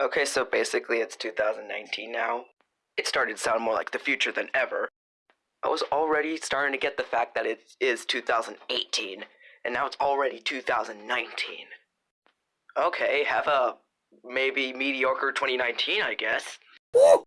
Okay, so basically it's 2019 now. It started to sound more like the future than ever. I was already starting to get the fact that it is 2018, and now it's already 2019. Okay, have a maybe mediocre 2019, I guess.